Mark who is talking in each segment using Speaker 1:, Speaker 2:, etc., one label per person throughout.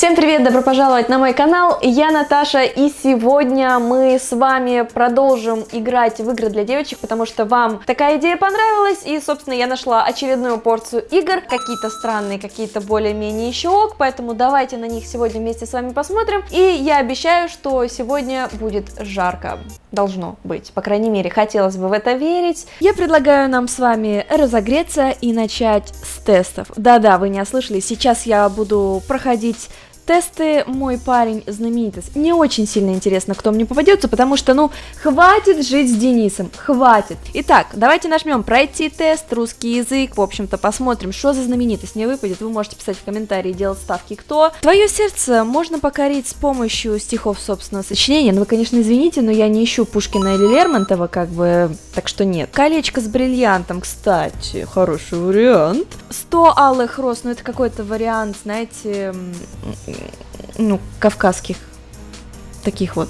Speaker 1: Всем привет, добро пожаловать на мой канал, я Наташа, и сегодня мы с вами продолжим играть в игры для девочек, потому что вам такая идея понравилась, и, собственно, я нашла очередную порцию игр, какие-то странные, какие-то более-менее еще ок, поэтому давайте на них сегодня вместе с вами посмотрим, и я обещаю, что сегодня будет жарко, должно быть, по крайней мере, хотелось бы в это верить. Я предлагаю нам с вами разогреться и начать с тестов. Да-да, вы не ослышали, сейчас я буду проходить тесты мой парень знаменитость. Мне очень сильно интересно, кто мне попадется, потому что, ну, хватит жить с Денисом, хватит. Итак, давайте нажмем пройти тест, русский язык, в общем-то, посмотрим, что за знаменитость мне выпадет. Вы можете писать в комментарии, делать ставки, кто. Твое сердце можно покорить с помощью стихов собственного сочинения. Ну, вы, конечно, извините, но я не ищу Пушкина или Лермонтова, как бы, так что нет. Колечко с бриллиантом, кстати, хороший вариант. 100 алых роз, ну, это какой-то вариант, знаете, ну, кавказских таких вот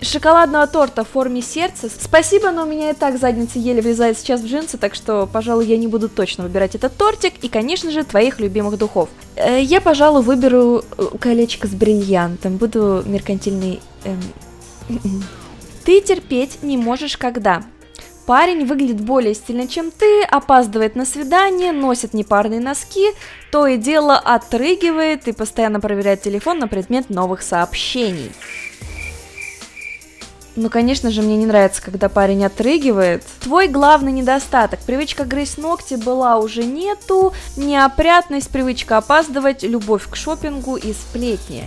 Speaker 1: шоколадного торта в форме сердца. Спасибо, но у меня и так задница еле влезает сейчас в джинсы, так что, пожалуй, я не буду точно выбирать этот тортик и, конечно же, твоих любимых духов. Э, я, пожалуй, выберу э, колечко с бриллиантом, буду меркантильный... Эм... Ты терпеть не можешь когда? Парень выглядит более стильно, чем ты, опаздывает на свидание, носит непарные носки, то и дело отрыгивает и постоянно проверяет телефон на предмет новых сообщений. Ну, конечно же, мне не нравится, когда парень отрыгивает. Твой главный недостаток. Привычка грызть ногти была уже нету. Неопрятность, привычка опаздывать, любовь к шопингу и сплетни.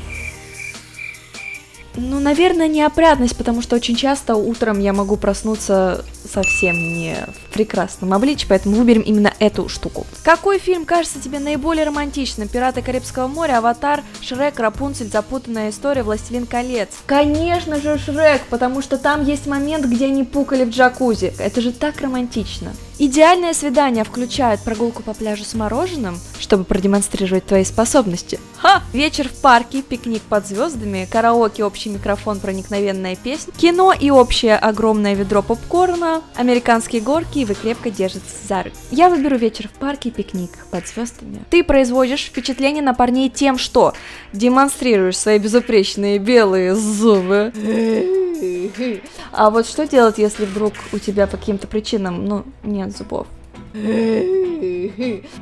Speaker 1: Ну, наверное, неопрятность, потому что очень часто утром я могу проснуться совсем не в прекрасном обличии, поэтому выберем именно эту штуку. Какой фильм кажется тебе наиболее романтичным? «Пираты Карибского моря», «Аватар», «Шрек», «Рапунцель», «Запутанная история», «Властелин колец». Конечно же «Шрек», потому что там есть момент, где они пукали в джакузи. Это же так романтично. Идеальное свидание включает прогулку по пляжу с мороженым, чтобы продемонстрировать твои способности. Ха! Вечер в парке, пикник под звездами, караоке, общий микрофон, проникновенная песня, кино и общее огромное ведро попкорна, американские горки и вы крепко держитесь за руки. Я выберу вечер в парке, пикник под звездами. Ты производишь впечатление на парней тем, что демонстрируешь свои безупречные белые зубы. А вот что делать, если вдруг у тебя по каким-то причинам, ну, нет зубов?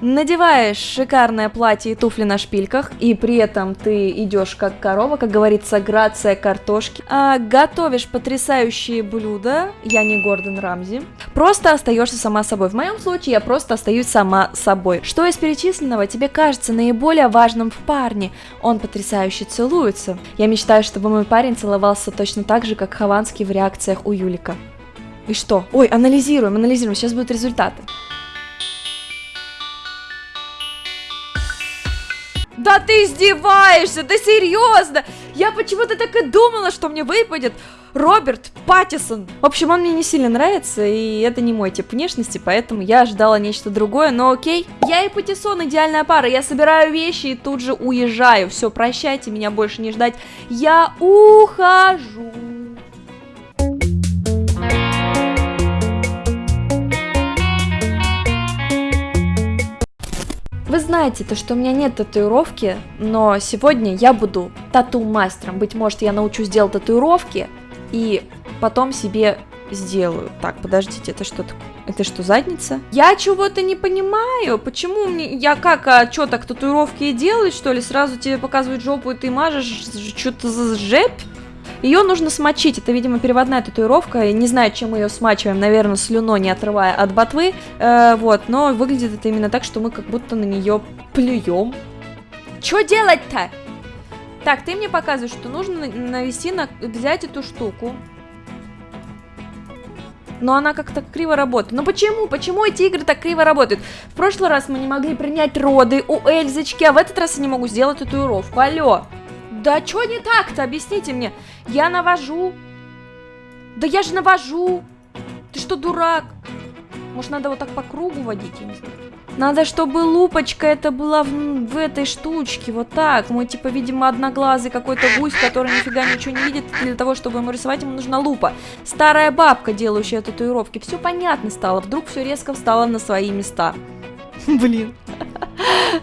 Speaker 1: Надеваешь шикарное платье и туфли на шпильках, и при этом ты идешь как корова, как говорится, грация картошки. А, готовишь потрясающие блюда, я не Гордон Рамзи. Просто остаешься сама собой. В моем случае я просто остаюсь сама собой. Что из перечисленного тебе кажется наиболее важным в парне? Он потрясающе целуется. Я мечтаю, чтобы мой парень целовался точно так же, как Хованский в реакциях у Юлика. И что? Ой, анализируем, анализируем, сейчас будут результаты. Да ты издеваешься, да серьезно! Я почему-то так и думала, что мне выпадет Роберт Паттисон. В общем, он мне не сильно нравится, и это не мой тип внешности, поэтому я ожидала нечто другое, но окей. Я и Паттисон идеальная пара, я собираю вещи и тут же уезжаю. Все, прощайте, меня больше не ждать. Я ухожу. Знаете, то, что у меня нет татуировки, но сегодня я буду тату-мастером. Быть может, я научусь делать татуировки и потом себе сделаю. Так, подождите, это что такое? Это что, задница? Я чего-то не понимаю. Почему мне... Я как, а что, так татуировки и делать, что ли? Сразу тебе показывают жопу, и ты мажешь что-то за жепь? Ее нужно смочить, это, видимо, переводная татуировка, не знаю, чем мы ее смачиваем, наверное, слюной, не отрывая от ботвы, э, вот, но выглядит это именно так, что мы как будто на нее плюем. Что делать-то? Так, ты мне показываешь, что нужно навести на... взять эту штуку. Но она как-то криво работает. Но почему? Почему эти игры так криво работают? В прошлый раз мы не могли принять роды у Эльзочки, а в этот раз я не могу сделать татуировку. Алло. Да что не так-то? Объясните мне. Я навожу. Да я же навожу. Ты что, дурак? Может, надо вот так по кругу водить, я не знаю. Надо, чтобы лупочка это была в, в этой штучке, вот так. Мой, типа, видимо, одноглазый какой-то гусь, который нифига ничего не видит. Для того, чтобы ему рисовать, ему нужна лупа. Старая бабка, делающая татуировки. Все понятно стало. Вдруг все резко встало на свои места. Блин.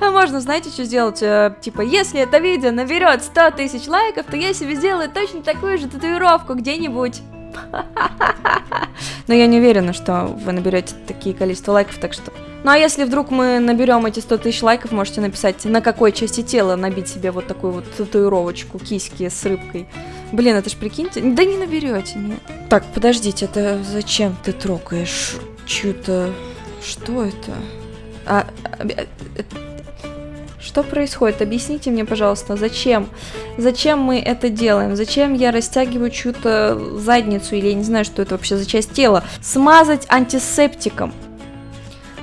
Speaker 1: А можно, знаете, что сделать? Э, типа, если это видео наберет 100 тысяч лайков, то я себе сделаю точно такую же татуировку где-нибудь. Но я не уверена, что вы наберете такие количество лайков, так что... Ну а если вдруг мы наберем эти 100 тысяч лайков, можете написать, на какой части тела набить себе вот такую вот татуировочку, киски с рыбкой. Блин, это ж прикиньте, да не наберете, нет. Так, подождите, это зачем ты трогаешь чью-то... Что это? А, а, что происходит? Объясните мне, пожалуйста, зачем? Зачем мы это делаем? Зачем я растягиваю чью-то задницу или я не знаю, что это вообще за часть тела? Смазать антисептиком.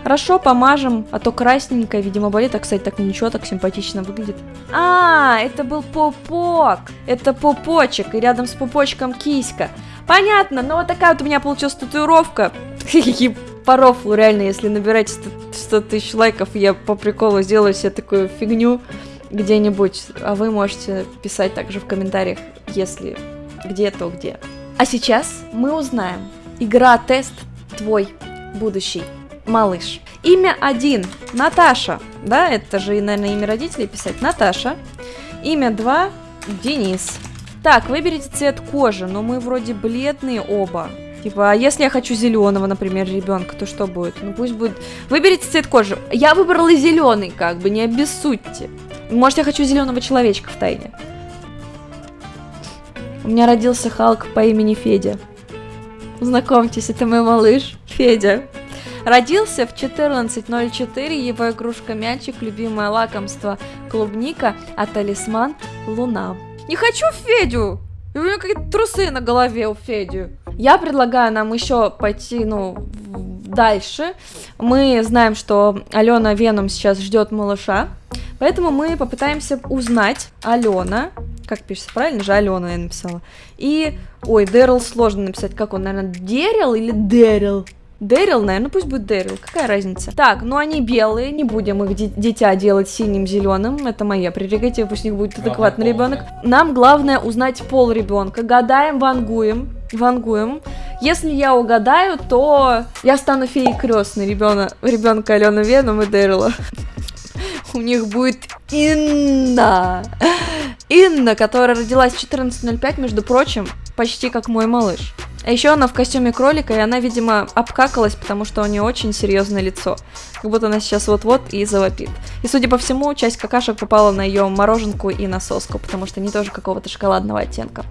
Speaker 1: Хорошо, помажем, а то красненькое, видимо, болит. А, кстати, так ничего, так симпатично выглядит. А, это был пупок. Это пупочек, и рядом с пупочком киська. Понятно, но вот такая вот у меня получилась татуировка. Рофлу, реально, если набираете 100 тысяч лайков, я по приколу сделаю себе такую фигню где-нибудь. А вы можете писать также в комментариях, если где, то где. А сейчас мы узнаем. Игра-тест твой будущий малыш. Имя один Наташа. Да, это же, наверное, имя родителей писать. Наташа. Имя два Денис. Так, выберите цвет кожи, но мы вроде бледные оба. Типа, а если я хочу зеленого, например, ребенка, то что будет? Ну пусть будет. Выберите цвет кожи. Я выбрала зеленый, как бы, не обессудьте. Может, я хочу зеленого человечка в тайне. У меня родился Халк по имени Федя. Знакомьтесь, это мой малыш Федя. Родился в 14.04, его игрушка мячик, любимое лакомство клубника, а талисман луна. Не хочу Федю! У меня какие-то трусы на голове у Феди. Я предлагаю нам еще пойти, ну, дальше. Мы знаем, что Алена Веном сейчас ждет малыша. Поэтому мы попытаемся узнать Алена, как пишется, правильно же Алена я написала. И, ой, Дэрил сложно написать, как он, наверное, Дерил или Дэрил? Дэрил, наверное, пусть будет Дэрил, какая разница. Так, ну они белые, не будем их дитя делать синим, зеленым, это моя прерогатива, пусть у них будет адекватный ребенок. Нам главное узнать пол ребенка, гадаем, вангуем, вангуем. Если я угадаю, то я стану феей крестной ребенка, ребенка Алена Веном и Дэрила. У них будет Инна. Инна, которая родилась в 14.05, между прочим, почти как мой малыш. А еще она в костюме кролика, и она, видимо, обкакалась, потому что у нее очень серьезное лицо. Как будто она сейчас вот-вот и завопит. И, судя по всему, часть какашек попала на ее мороженку и на соску, потому что они тоже какого-то шоколадного оттенка.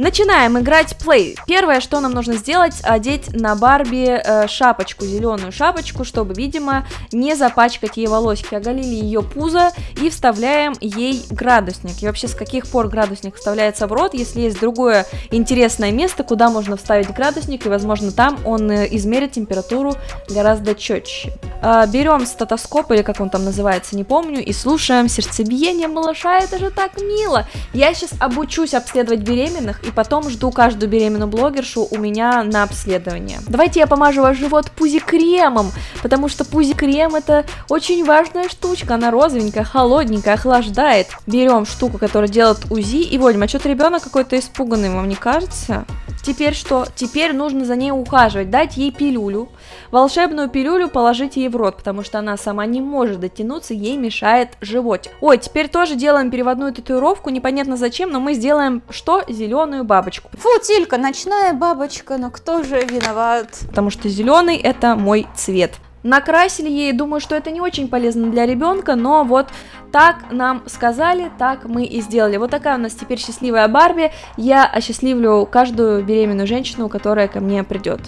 Speaker 1: Начинаем играть плей. Первое, что нам нужно сделать, одеть на Барби э, шапочку, зеленую шапочку, чтобы, видимо, не запачкать ей волосики. Оголили ее пузо и вставляем ей градусник. И вообще, с каких пор градусник вставляется в рот, если есть другое интересное место, куда можно вставить градусник, и, возможно, там он э, измерит температуру гораздо четче. Э, берем стетоскоп, или как он там называется, не помню, и слушаем сердцебиение малыша, это же так мило. Я сейчас обучусь обследовать беременных, и потом жду каждую беременную блогершу у меня на обследование. Давайте я помажу ваш живот пузи-кремом, потому что пузи-крем это очень важная штучка, она розовенькая, холодненькая, охлаждает. Берем штуку, которая делает УЗИ, и Вольма, а что-то ребенок какой-то испуганный, вам не кажется? Теперь что? Теперь нужно за ней ухаживать, дать ей пилюлю. Волшебную пилюлю положить ей в рот, потому что она сама не может дотянуться, ей мешает животик. Ой, теперь тоже делаем переводную татуировку, непонятно зачем, но мы сделаем что? Зеленую бабочку.
Speaker 2: Фу, Тилька, ночная бабочка, но кто же виноват?
Speaker 1: Потому что зеленый это мой цвет. Накрасили ей, думаю, что это не очень полезно для ребенка, но вот так нам сказали, так мы и сделали. Вот такая у нас теперь счастливая Барби. Я осчастливлю каждую беременную женщину, которая ко мне придет.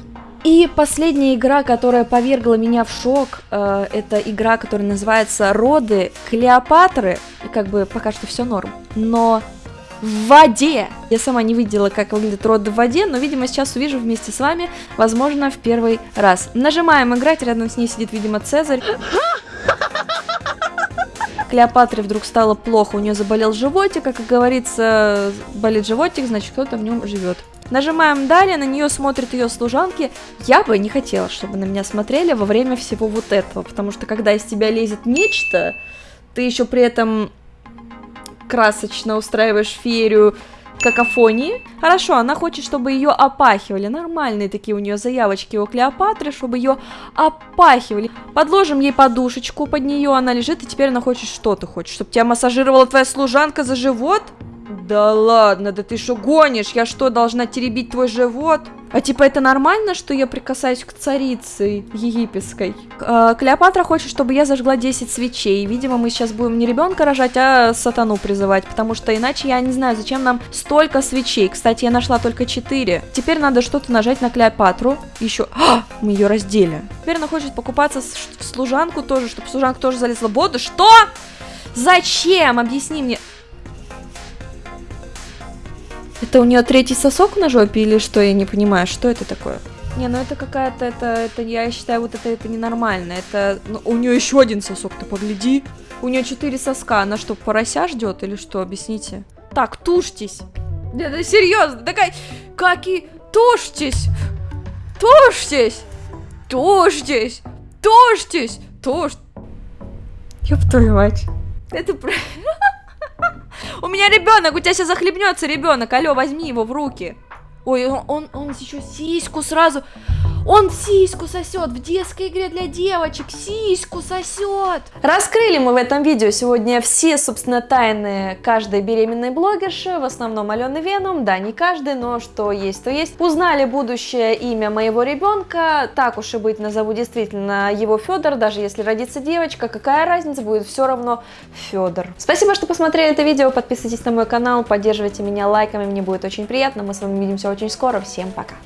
Speaker 1: И последняя игра, которая повергла меня в шок, э, это игра, которая называется «Роды Клеопатры». Как бы пока что все норм. Но в воде. Я сама не видела, как выглядит роды в воде, но, видимо, сейчас увижу вместе с вами, возможно, в первый раз. Нажимаем играть, рядом с ней сидит, видимо, Цезарь. Клеопатре вдруг стало плохо, у нее заболел животик, а, как говорится, болит животик, значит, кто-то в нем живет. Нажимаем далее, на нее смотрят ее служанки. Я бы не хотела, чтобы на меня смотрели во время всего вот этого, потому что когда из тебя лезет нечто, ты еще при этом красочно устраиваешь феерию какофонии. Хорошо, она хочет, чтобы ее опахивали. Нормальные такие у нее заявочки у Клеопатры, чтобы ее опахивали. Подложим ей подушечку под нее, она лежит, и теперь она хочет, что ты хочешь? Чтобы тебя массажировала твоя служанка за живот? Да ладно, да ты что гонишь? Я что, должна теребить твой живот? А типа это нормально, что я прикасаюсь к царице египетской? Э, Клеопатра хочет, чтобы я зажгла 10 свечей. Видимо, мы сейчас будем не ребенка рожать, а сатану призывать, потому что иначе я не знаю, зачем нам столько свечей. Кстати, я нашла только 4. Теперь надо что-то нажать на Клеопатру. Еще... А, мы ее раздели. Теперь она хочет покупаться в служанку тоже, чтобы служанка тоже залезла в воду. Что? Зачем? Объясни мне. Это у нее третий сосок на жопе или что? Я не понимаю, что это такое? Не, ну это какая-то, это, это, я считаю, вот это, это ненормально. Это, ну, у нее еще один сосок, ты погляди. У нее четыре соска, она что, порося ждет или что? Объясните. Так, тушьтесь. Да, да серьезно, такая, как и тушьтесь, тушьтесь, тушьтесь, тушьтесь, тушь. Ёб твою мать. Это правильно. Меня ребенок, у тебя сейчас захлебнется ребенок. Алло, возьми его в руки. Ой, он, он, он еще сиську сразу. Он сиську сосет в детской игре для девочек. Сиську сосет. Раскрыли мы в этом видео сегодня все, собственно, тайны каждой беременной блогерши. В основном Алены Веном. Да, не каждый, но что есть, то есть. Узнали будущее имя моего ребенка. Так уж и быть, назову действительно его Федор. Даже если родится девочка, какая разница, будет все равно Федор. Спасибо, что посмотрели это видео. Подписывайтесь на мой канал, поддерживайте меня лайками, мне будет очень приятно. Мы с вами увидимся очень скоро. Всем пока.